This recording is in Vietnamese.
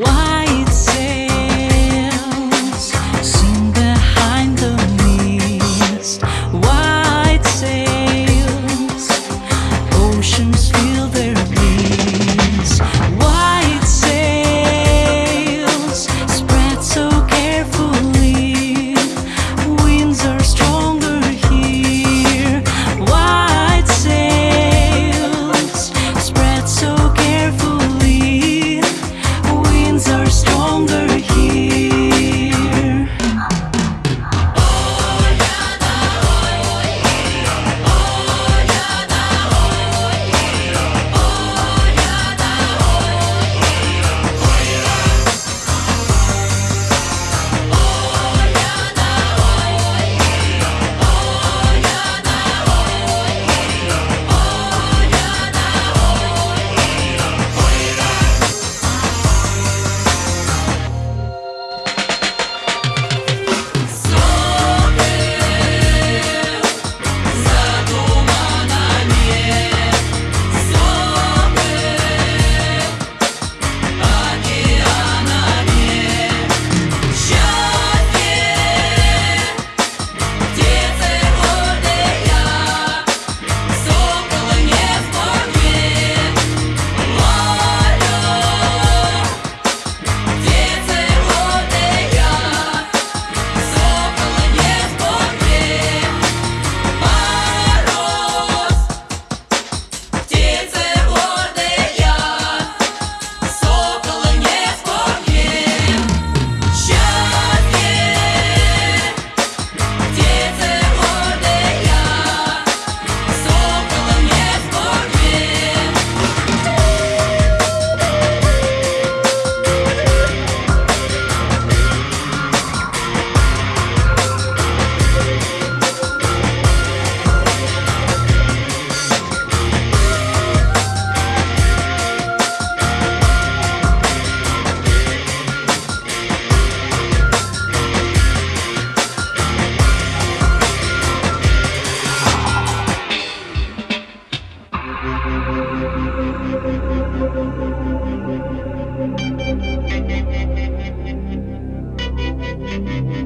Why? Thank you.